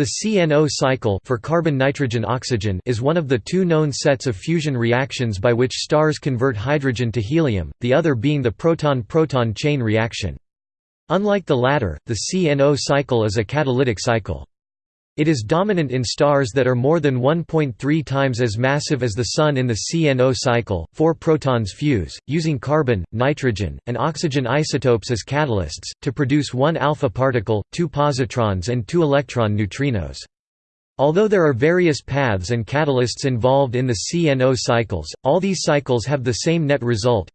The CNO cycle for carbon-nitrogen-oxygen is one of the two known sets of fusion reactions by which stars convert hydrogen to helium, the other being the proton-proton chain reaction. Unlike the latter, the CNO cycle is a catalytic cycle. It is dominant in stars that are more than 1.3 times as massive as the Sun in the CNO cycle. Four protons fuse, using carbon, nitrogen, and oxygen isotopes as catalysts, to produce one alpha particle, two positrons, and two electron neutrinos. Although there are various paths and catalysts involved in the CNO cycles, all these cycles have the same net result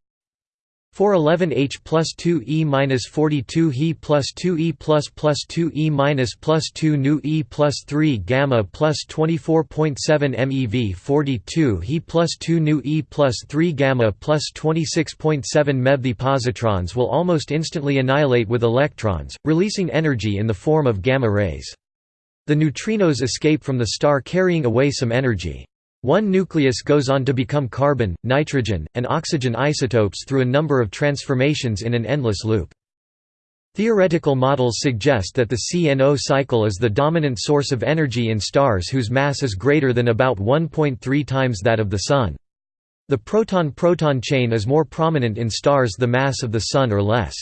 411H plus 2E minus 42 He plus 2E plus plus 2E minus plus 2 nu E plus 3 gamma plus 24.7 MeV 42 He plus 2 nu E plus 3 gamma plus 26.7 MeV The positrons will almost instantly annihilate with electrons, releasing energy in the form of gamma rays. The neutrinos escape from the star carrying away some energy. One nucleus goes on to become carbon, nitrogen, and oxygen isotopes through a number of transformations in an endless loop. Theoretical models suggest that the CNO cycle is the dominant source of energy in stars whose mass is greater than about 1.3 times that of the Sun. The proton-proton chain is more prominent in stars the mass of the Sun or less.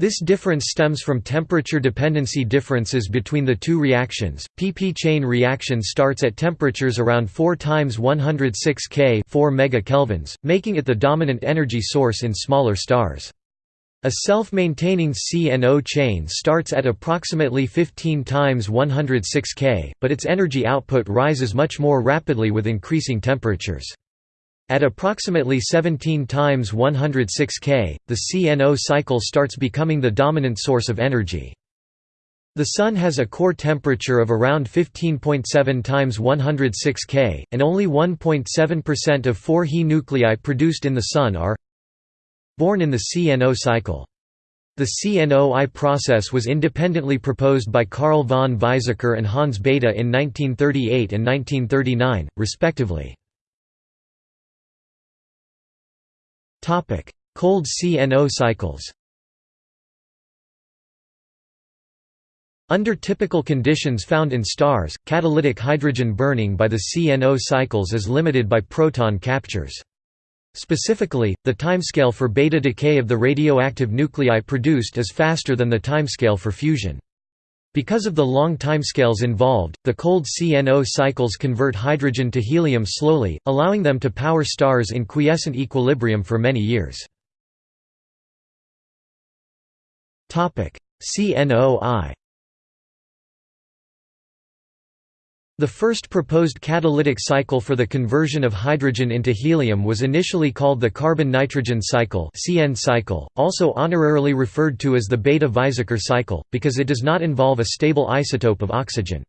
This difference stems from temperature dependency differences between the two reactions. PP chain reaction starts at temperatures around 4 times 106 K, 4 megakelvins, making it the dominant energy source in smaller stars. A self-maintaining CNO chain starts at approximately 15 times 106 K, but its energy output rises much more rapidly with increasing temperatures. At approximately 17 times 106 K, the CNO cycle starts becoming the dominant source of energy. The Sun has a core temperature of around 15.7 times 106 K, and only 1.7% of four He nuclei produced in the Sun are born in the CNO cycle. The CNO-I process was independently proposed by Carl von Weizsäcker and Hans Bethe in 1938 and 1939, respectively. Cold CNO cycles Under typical conditions found in stars, catalytic hydrogen burning by the CNO cycles is limited by proton captures. Specifically, the timescale for beta decay of the radioactive nuclei produced is faster than the timescale for fusion. Because of the long timescales involved, the cold CNO cycles convert hydrogen to helium slowly, allowing them to power stars in quiescent equilibrium for many years. CNO-I The first proposed catalytic cycle for the conversion of hydrogen into helium was initially called the carbon-nitrogen cycle (CN cycle), also honorarily referred to as the Bethe-Weizsäcker cycle, because it does not involve a stable isotope of oxygen.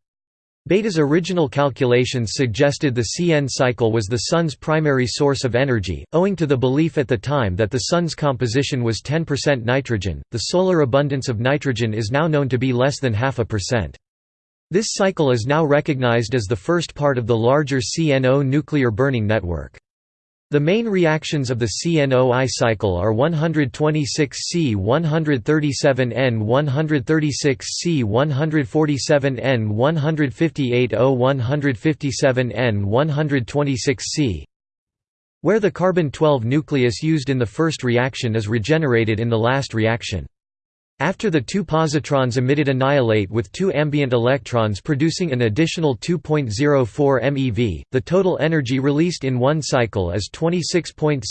Bethe's original calculations suggested the CN cycle was the Sun's primary source of energy, owing to the belief at the time that the Sun's composition was 10% nitrogen. The solar abundance of nitrogen is now known to be less than half a percent. This cycle is now recognized as the first part of the larger CNO nuclear burning network. The main reactions of the CNO-I cycle are 126C 137N 136C 147N 158O 157N 126C where the carbon-12 nucleus used in the first reaction is regenerated in the last reaction. After the two positrons emitted annihilate with two ambient electrons producing an additional 2.04 MeV, the total energy released in one cycle is 26.73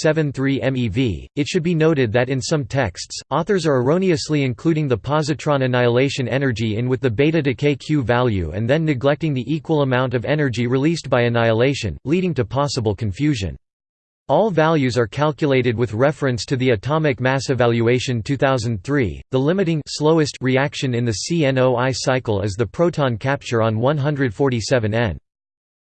MeV. It should be noted that in some texts, authors are erroneously including the positron annihilation energy in with the beta decay Q value and then neglecting the equal amount of energy released by annihilation, leading to possible confusion. All values are calculated with reference to the atomic mass evaluation 2003. The limiting slowest reaction in the CNO-I cycle is the proton capture on 147 N.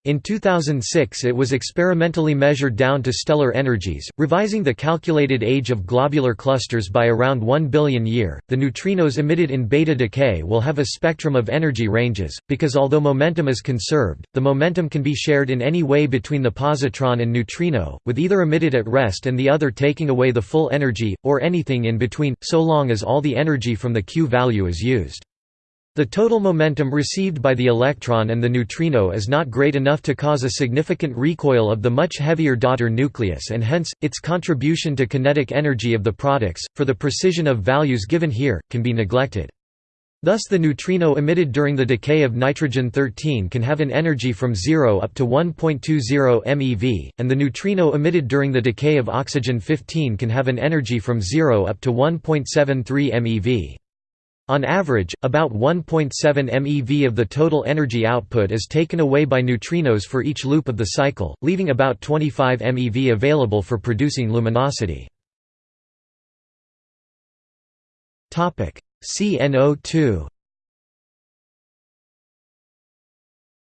In 2006 it was experimentally measured down to stellar energies, revising the calculated age of globular clusters by around 1 billion year. The neutrinos emitted in beta decay will have a spectrum of energy ranges, because although momentum is conserved, the momentum can be shared in any way between the positron and neutrino, with either emitted at rest and the other taking away the full energy, or anything in between, so long as all the energy from the Q value is used. The total momentum received by the electron and the neutrino is not great enough to cause a significant recoil of the much heavier daughter nucleus and hence, its contribution to kinetic energy of the products, for the precision of values given here, can be neglected. Thus the neutrino emitted during the decay of nitrogen-13 can have an energy from 0 up to 1.20 MeV, and the neutrino emitted during the decay of oxygen-15 can have an energy from 0 up to 1.73 MeV. On average, about 1.7 MeV of the total energy output is taken away by neutrinos for each loop of the cycle, leaving about 25 MeV available for producing luminosity. CNO2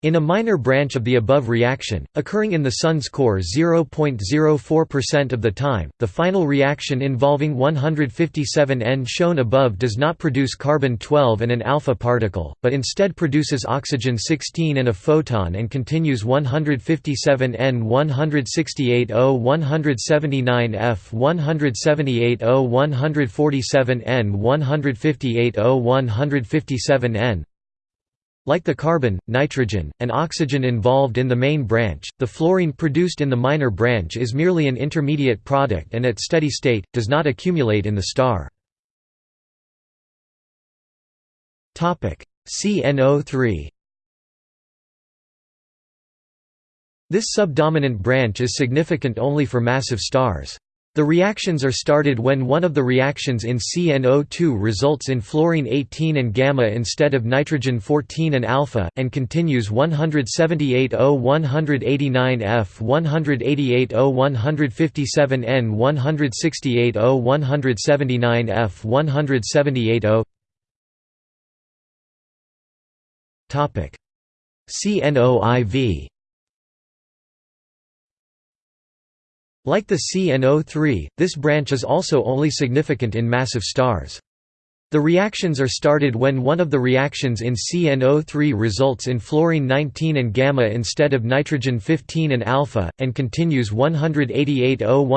In a minor branch of the above reaction, occurring in the Sun's core 0.04% of the time, the final reaction involving 157N shown above does not produce carbon-12 and an alpha particle, but instead produces oxygen-16 and a photon and continues 157N 168O 179F 178O 147N 158O 157N like the carbon, nitrogen, and oxygen involved in the main branch, the fluorine produced in the minor branch is merely an intermediate product and at steady state, does not accumulate in the star. CNO3 This subdominant branch is significant only for massive stars. The reactions are started when one of the reactions in CnO2 results in fluorine 18 and gamma instead of nitrogen 14 and alpha, and continues 178O 189F 188O 157N 168O 179F 178O CNOIV Like the CNO3, this branch is also only significant in massive stars. The reactions are started when one of the reactions in CNO3 results in fluorine 19 and gamma instead of nitrogen 15 and alpha, and continues 188O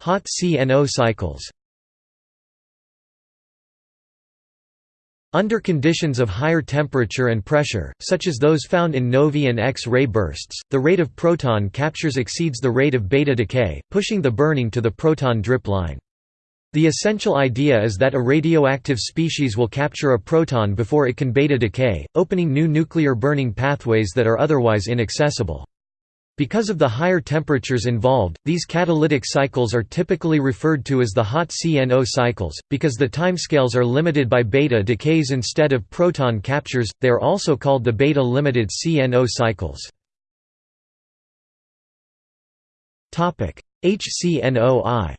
Hot CNO cycles Under conditions of higher temperature and pressure, such as those found in novae and X-ray bursts, the rate of proton captures exceeds the rate of beta decay, pushing the burning to the proton drip line. The essential idea is that a radioactive species will capture a proton before it can beta decay, opening new nuclear burning pathways that are otherwise inaccessible. Because of the higher temperatures involved, these catalytic cycles are typically referred to as the hot CNO cycles. Because the timescales are limited by beta decays instead of proton captures, they are also called the beta limited CNO cycles. HCNOI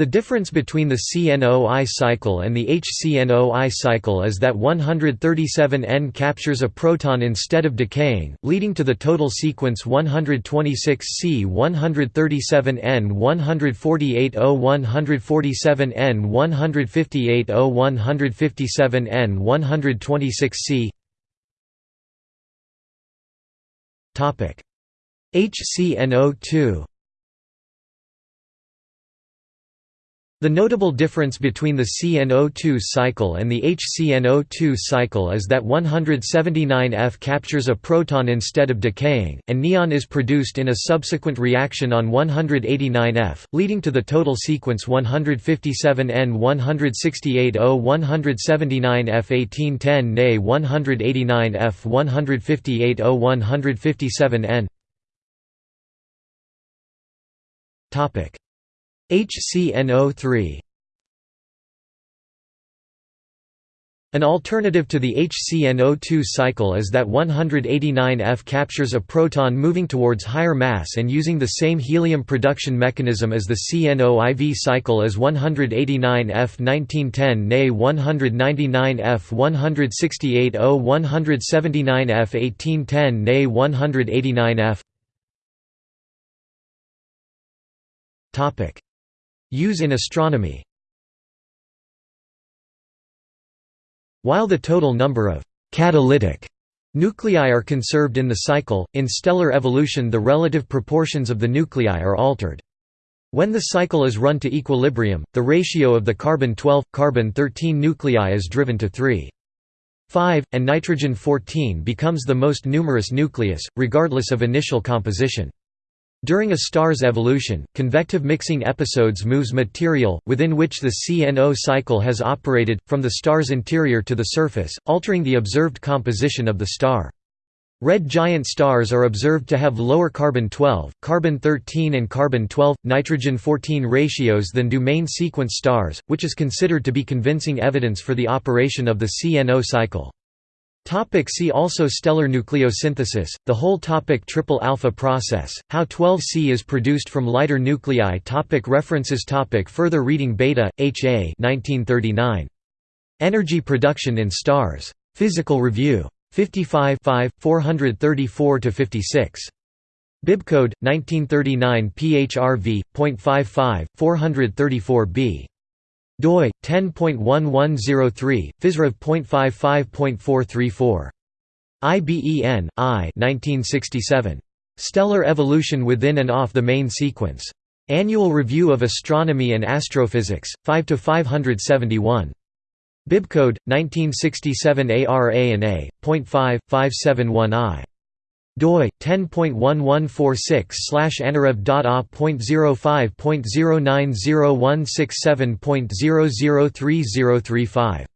The difference between the CNOI cycle and the HCNOI cycle is that 137N captures a proton instead of decaying, leading to the total sequence 126C 137N 148O 147N 158O 157N 126C HCNO2 The notable difference between the CNO2 cycle and the HCNO2 cycle is that 179F captures a proton instead of decaying, and neon is produced in a subsequent reaction on 189F, leading to the total sequence 157N 168O HCNO3 An alternative to the HCNO2 cycle is that 189F captures a proton moving towards higher mass and using the same helium production mechanism as the CNOIV cycle as 189F 1910 Ne 199F 168O 179F 1810 Ne 189F Use in astronomy While the total number of «catalytic» nuclei are conserved in the cycle, in stellar evolution the relative proportions of the nuclei are altered. When the cycle is run to equilibrium, the ratio of the carbon-12, carbon-13 nuclei is driven to 3. 5, and nitrogen-14 becomes the most numerous nucleus, regardless of initial composition. During a star's evolution, convective mixing episodes moves material, within which the CNO cycle has operated, from the star's interior to the surface, altering the observed composition of the star. Red giant stars are observed to have lower carbon-12, carbon-13 and carbon-12, nitrogen-14 ratios than do main sequence stars, which is considered to be convincing evidence for the operation of the CNO cycle. Topic see also Stellar nucleosynthesis, the whole topic Triple alpha process, how 12C is produced from lighter nuclei topic References topic Further reading Bethe, H. A. 1939. Energy production in stars. Physical Review. 55 434–56. Bibcode, 1939 PHRV.55, 434b doi 10.1103 fizrev.55.434 IBEN I 1967 Stellar Evolution Within and Off the Main Sequence. Annual Review of Astronomy and Astrophysics 5 to 571 Bibcode 1967 ARA and A.5571I doi 10.1146/anarev.a.05.090167.003035